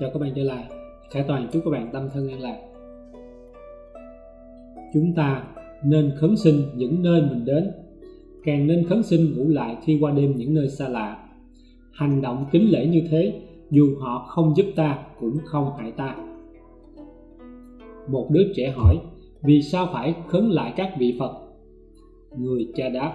chào các bạn trở lại. Khải toàn, chúc các bạn tâm thân an lạc. Chúng ta nên khấn sinh những nơi mình đến. Càng nên khấn sinh ngủ lại khi qua đêm những nơi xa lạ. Hành động kính lễ như thế, dù họ không giúp ta cũng không hại ta. Một đứa trẻ hỏi, vì sao phải khấn lại các vị phật? Người cha đáp,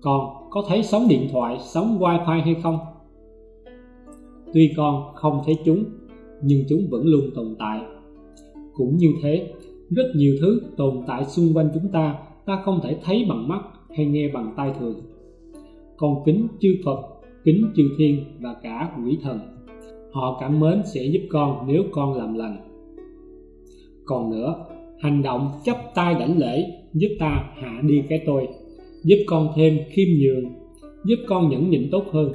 con có thấy sóng điện thoại, sóng wifi hay không? Tuy con không thấy chúng, nhưng chúng vẫn luôn tồn tại. Cũng như thế, rất nhiều thứ tồn tại xung quanh chúng ta ta không thể thấy bằng mắt hay nghe bằng tai thường. Con kính chư phật, kính chư thiên và cả quỷ thần, họ cảm mến sẽ giúp con nếu con làm lành. Còn nữa, hành động chấp tay đảnh lễ giúp ta hạ đi cái tôi, giúp con thêm khiêm nhường, giúp con nhẫn nhịn tốt hơn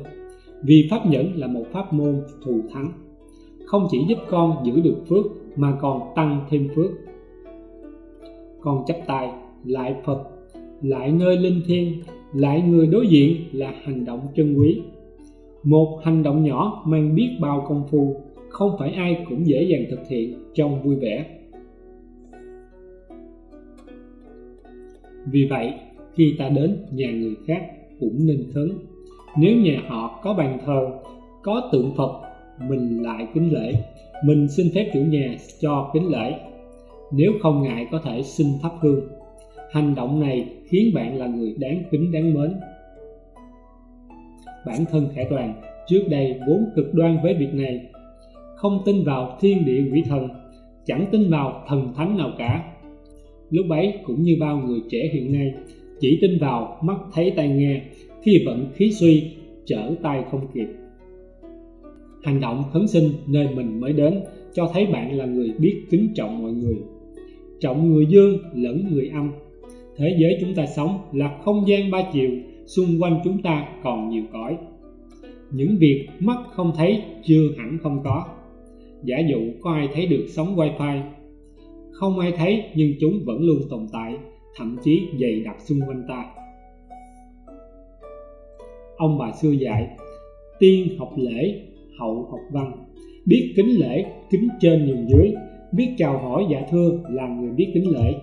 vì pháp nhẫn là một pháp môn thù thắng. Không chỉ giúp con giữ được phước, mà còn tăng thêm phước. Con chấp tay lại phật lại nơi linh thiêng lại người đối diện là hành động chân quý. Một hành động nhỏ mang biết bao công phu, không phải ai cũng dễ dàng thực hiện trong vui vẻ. Vì vậy, khi ta đến nhà người khác cũng nên khấn nếu nhà họ có bàn thờ, có tượng phật, mình lại kính lễ. Mình xin phép chủ nhà cho kính lễ. Nếu không ngại có thể xin thắp hương. Hành động này khiến bạn là người đáng kính, đáng mến. Bản thân khải toàn, trước đây vốn cực đoan với việc này. Không tin vào thiên địa quỷ thần, chẳng tin vào thần thánh nào cả. Lúc ấy cũng như bao người trẻ hiện nay, chỉ tin vào mắt thấy tai nghe khi vận khí suy, trở tay không kịp. Hành động khấn sinh nơi mình mới đến cho thấy bạn là người biết kính trọng mọi người. Trọng người dương lẫn người âm. Thế giới chúng ta sống là không gian ba chiều, xung quanh chúng ta còn nhiều cõi. Những việc mắt không thấy, chưa hẳn không có. Giả dụ có ai thấy được sóng wifi? Không ai thấy, nhưng chúng vẫn luôn tồn tại, thậm chí dày đặc xung quanh ta ông bà xưa dạy, tiên học lễ, hậu học văn. Biết kính lễ, kính trên nhường dưới. Biết chào hỏi dạ thưa, là người biết kính lễ.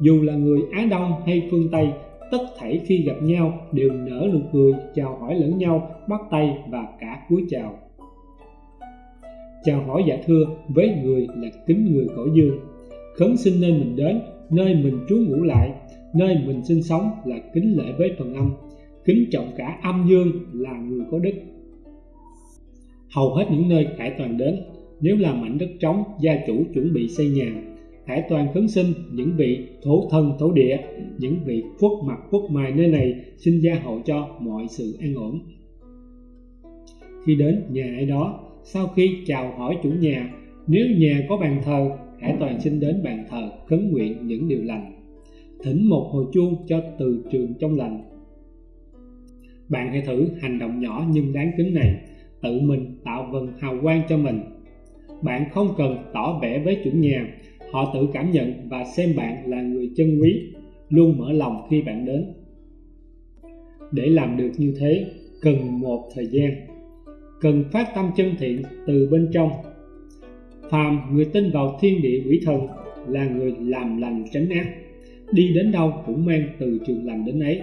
Dù là người á đông hay phương tây, tất thảy khi gặp nhau đều nở nụ cười, chào hỏi lẫn nhau, bắt tay và cả cúi chào. Chào hỏi dạ thưa với người là kính người cõi dương. Khấn xin nơi mình đến, nơi mình trú ngủ lại, nơi mình sinh sống là kính lễ với phần âm kính trọng cả âm dương là người có đức. Hầu hết những nơi khải toàn đến, nếu là mảnh đất trống, gia chủ chuẩn bị xây nhà, khải toàn khấn sinh những vị thổ thân, thổ địa, những vị khuất mặt, khuất mài nơi này xin gia hộ cho mọi sự an ổn. Khi đến nhà ai đó, sau khi chào hỏi chủ nhà, nếu nhà có bàn thờ, khải toàn xin đến bàn thờ khấn nguyện những điều lành. Thỉnh một hồi chuông cho từ trường trong lành bạn hãy thử hành động nhỏ nhưng đáng kính này, tự mình tạo vần hào quang cho mình. Bạn không cần tỏ vẻ với chủ nhà, họ tự cảm nhận và xem bạn là người chân quý, luôn mở lòng khi bạn đến. Để làm được như thế, cần một thời gian. Cần phát tâm chân thiện từ bên trong. Phàm người tin vào thiên địa quỷ thần là người làm lành tránh ác, đi đến đâu cũng mang từ trường lành đến ấy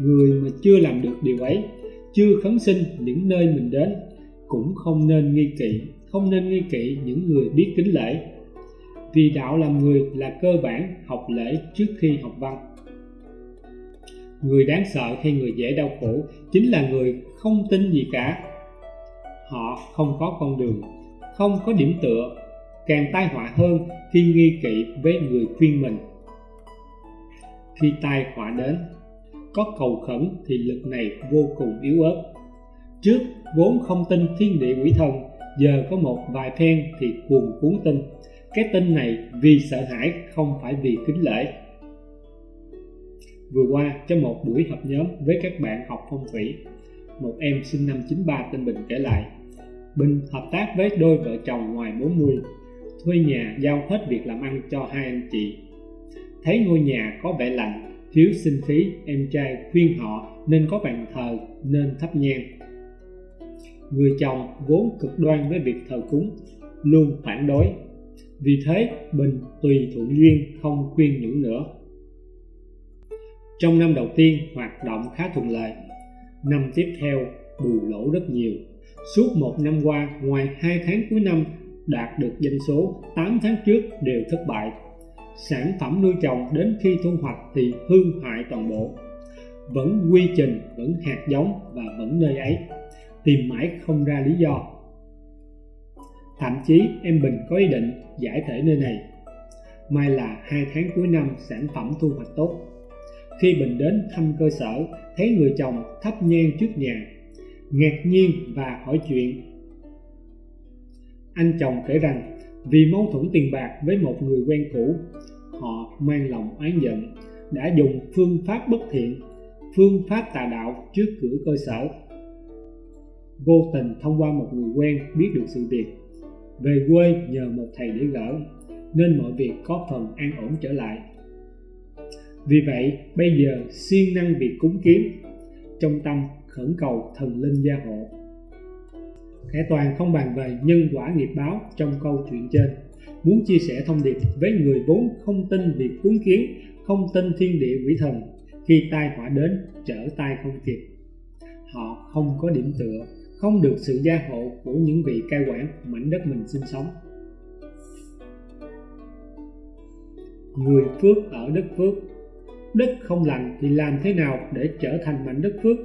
người mà chưa làm được điều ấy, chưa khấn sinh những nơi mình đến, cũng không nên nghi kỵ, không nên nghi kỵ những người biết kính lễ. Vì đạo làm người là cơ bản học lễ trước khi học văn. Người đáng sợ hay người dễ đau khổ chính là người không tin gì cả. Họ không có con đường, không có điểm tựa, càng tai họa hơn khi nghi kỵ với người khuyên mình. Khi tai họa đến có cầu khẩn thì lực này vô cùng yếu ớt. Trước vốn không tin thiên địa quỷ thần giờ có một vài phen thì cuồng cuốn tin. Cái tin này vì sợ hãi, không phải vì kính lễ. Vừa qua trong một buổi họp nhóm với các bạn học phong thủy, một em sinh năm 93 tên Bình kể lại. Bình hợp tác với đôi vợ chồng ngoài 40 thuê nhà giao hết việc làm ăn cho hai anh chị. Thấy ngôi nhà có vẻ lạnh thiếu sinh khí, em trai khuyên họ nên có bàn thờ nên thắp nhang. Người chồng vốn cực đoan với việc thờ cúng, luôn phản đối. Vì thế bình tùy thuận duyên không khuyên nhủ nữa. Trong năm đầu tiên, hoạt động khá thuận lợi. Năm tiếp theo, bù lỗ rất nhiều. Suốt một năm qua, ngoài hai tháng cuối năm, đạt được doanh số 8 tháng trước đều thất bại sản phẩm nuôi trồng đến khi thu hoạch thì hư hại toàn bộ. Vẫn quy trình, vẫn hạt giống và vẫn nơi ấy. Tìm mãi không ra lý do. Thậm chí em bình có ý định giải thể nơi này. May là hai tháng cuối năm sản phẩm thu hoạch tốt. Khi bình đến thăm cơ sở, thấy người chồng thắp nhang trước nhà, ngạc nhiên và hỏi chuyện. Anh chồng kể rằng vì mâu thuẫn tiền bạc với một người quen cũ. Họ mang lòng oán giận đã dùng phương pháp bất thiện phương pháp tà đạo trước cửa cơ sở. Vô tình thông qua một người quen biết được sự việc về quê nhờ một thầy để gỡ nên mọi việc có phần an ổn trở lại. Vì vậy bây giờ siêng năng việc cúng kiếm, trong tâm khẩn cầu thần linh gia hộ. Thẻ Toàn không bàn về nhân quả nghiệp báo trong câu chuyện trên. Muốn chia sẻ thông điệp với người vốn không tin việc cuốn kiến, không tin thiên địa quỷ thần, khi tai họa đến, trở tay không kịp. Họ không có điểm tựa, không được sự gia hộ của những vị cai quản mảnh đất mình sinh sống. Người phước ở đất phước. Đất không lành thì làm thế nào để trở thành mảnh đất phước?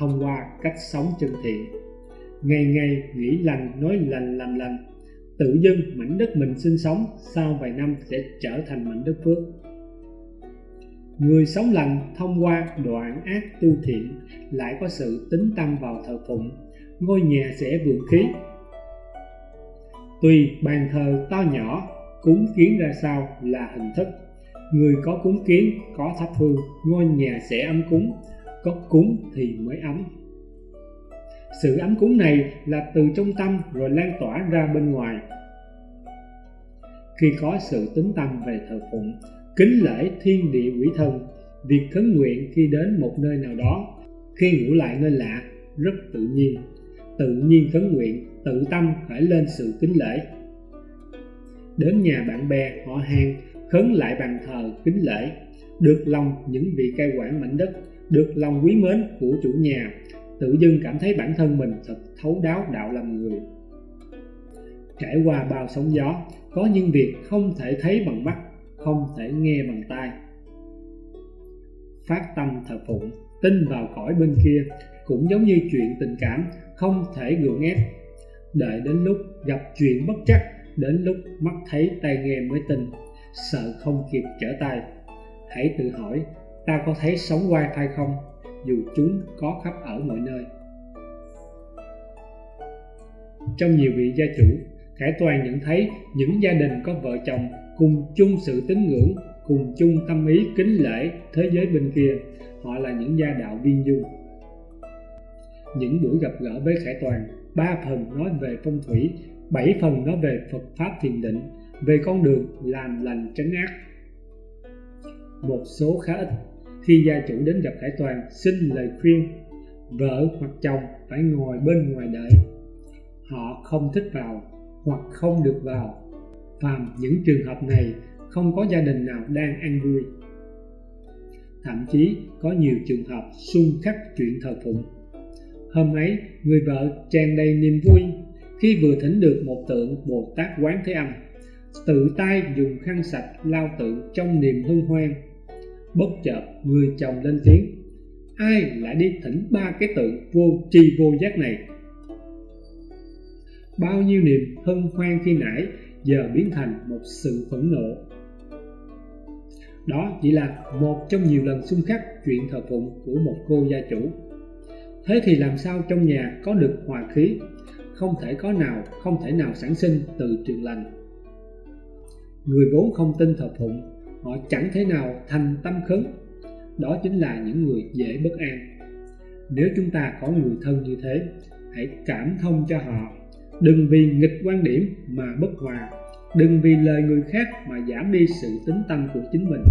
Thông qua cách sống chân thiện. Ngày ngày nghĩ lành, nói lành, làm lành. Tự dưng mảnh đất mình sinh sống, sau vài năm sẽ trở thành mảnh đất phước. Người sống lành thông qua đoạn ác tu thiện lại có sự tính tâm vào thờ phụng, ngôi nhà sẽ vượng khí. Tùy bàn thờ to nhỏ, cúng kiến ra sao là hình thức. Người có cúng kiến, có thắp hương, ngôi nhà sẽ ấm cúng có cúng thì mới ấm. Sự ấm cúng này là từ trong tâm rồi lan tỏa ra bên ngoài. Khi có sự tính tâm về thờ phụng, kính lễ thiên địa quỷ thần, việc khấn nguyện khi đến một nơi nào đó, khi ngủ lại nơi lạ, rất tự nhiên. Tự nhiên khấn nguyện, tự tâm khởi lên sự kính lễ. Đến nhà bạn bè, họ hàng, khấn lại bàn thờ kính lễ, được lòng những vị cai quản mảnh đất được lòng quý mến của chủ nhà, tự dưng cảm thấy bản thân mình thật thấu đáo đạo làm người. Trải qua bao sóng gió, có những việc không thể thấy bằng mắt, không thể nghe bằng tai. Phát tâm thờ phụng, tin vào cõi bên kia, cũng giống như chuyện tình cảm không thể gượng ép. Đợi đến lúc gặp chuyện bất chắc đến lúc mắt thấy tai nghe mới tin, sợ không kịp trở tay, hãy tự hỏi ta có thấy sống wifi không, dù chúng có khắp ở mọi nơi. Trong nhiều vị gia chủ, khải toàn nhận thấy những gia đình có vợ chồng cùng chung sự tín ngưỡng, cùng chung tâm ý kính lễ thế giới bên kia, họ là những gia đạo viên dung. Những buổi gặp gỡ với khải toàn, ba phần nói về phong thủy, bảy phần nói về phật pháp thiền định, về con đường làm lành tránh ác. Một số khá ít khi gia chủ đến gặp Hải Toàn, xin lời khuyên, vợ hoặc chồng phải ngồi bên ngoài đợi. Họ không thích vào hoặc không được vào. Phàm những trường hợp này, không có gia đình nào đang an vui. Thậm chí có nhiều trường hợp xung khắc chuyện thờ phụng. Hôm ấy, người vợ tràn đầy niềm vui khi vừa thỉnh được một tượng bồ tát quán thế âm, tự tay dùng khăn sạch lau tượng trong niềm hân hoan bất chợt người chồng lên tiếng. Ai lại đi thỉnh ba cái tượng vô tri vô giác này? Bao nhiêu niềm hân hoan khi nãy giờ biến thành một sự phẫn nộ. Đó chỉ là một trong nhiều lần xung khắc chuyện thờ phụng của một cô gia chủ. Thế thì làm sao trong nhà có được hòa khí? Không thể có nào, không thể nào sản sinh từ trường lành. Người vốn không tin thờ phụng họ chẳng thể nào thành tâm khấn. Đó chính là những người dễ bất an. Nếu chúng ta có người thân như thế, hãy cảm thông cho họ. Đừng vì nghịch quan điểm mà bất hòa. Đừng vì lời người khác mà giảm đi sự tính tâm của chính mình.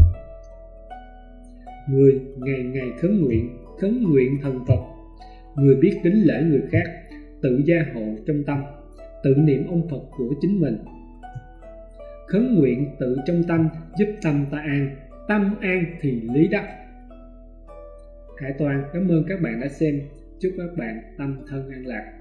Người ngày ngày khấn nguyện khấn nguyện thần Phật. Người biết kính lễ người khác, tự gia hộ trong tâm, tự niệm ông Phật của chính mình khấn nguyện tự trong tâm, giúp tâm ta an, tâm an thì lý đắc. Hải Toàn, cảm ơn các bạn đã xem. Chúc các bạn tâm thân an lạc.